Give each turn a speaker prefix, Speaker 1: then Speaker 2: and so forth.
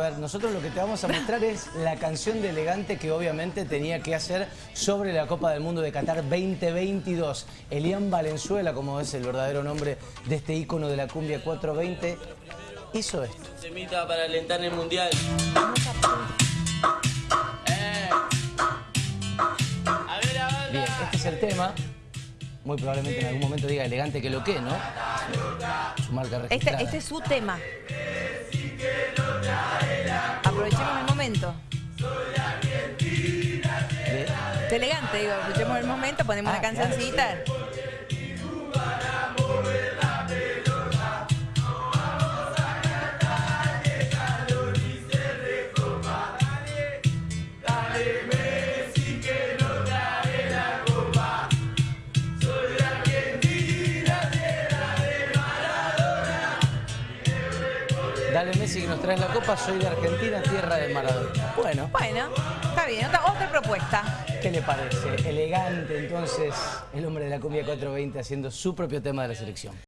Speaker 1: A ver, nosotros lo que te vamos a mostrar es la canción de Elegante que obviamente tenía que hacer sobre la Copa del Mundo de Qatar 2022. Elian Valenzuela, como es el verdadero nombre de este ícono de la cumbia 420, hizo esto.
Speaker 2: Semita para alentar el mundial. Eh. A ver, a ver.
Speaker 1: Bien, este es el tema. Muy probablemente en algún momento diga Elegante que lo que, ¿no? Su marca
Speaker 3: Este,
Speaker 1: registrada.
Speaker 3: este es su tema. Momento. Elegante, digo, aprovechemos el momento, ponemos
Speaker 1: Ah,
Speaker 3: una cancioncita.
Speaker 1: Dale Messi que nos traes la copa, soy de Argentina, tierra de Maradona. Bueno,
Speaker 3: Bueno, está bien, otra, otra propuesta.
Speaker 1: ¿qué le parece? Elegante entonces, el hombre de la cumbia 420 haciendo su propio tema de la selección.